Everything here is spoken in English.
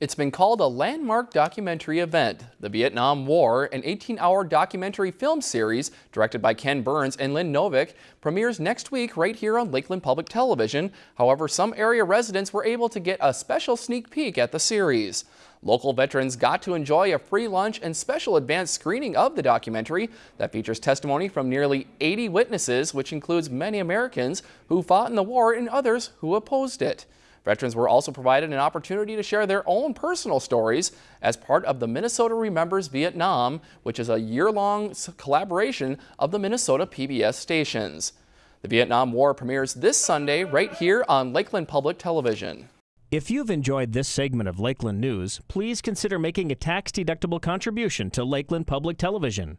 It's been called a landmark documentary event. The Vietnam War, an 18-hour documentary film series directed by Ken Burns and Lynn Novick, premieres next week right here on Lakeland Public Television. However, some area residents were able to get a special sneak peek at the series. Local veterans got to enjoy a free lunch and special advanced screening of the documentary that features testimony from nearly 80 witnesses, which includes many Americans who fought in the war and others who opposed it. Veterans were also provided an opportunity to share their own personal stories as part of the Minnesota Remembers Vietnam, which is a year-long collaboration of the Minnesota PBS stations. The Vietnam War premieres this Sunday right here on Lakeland Public Television. If you've enjoyed this segment of Lakeland News, please consider making a tax-deductible contribution to Lakeland Public Television.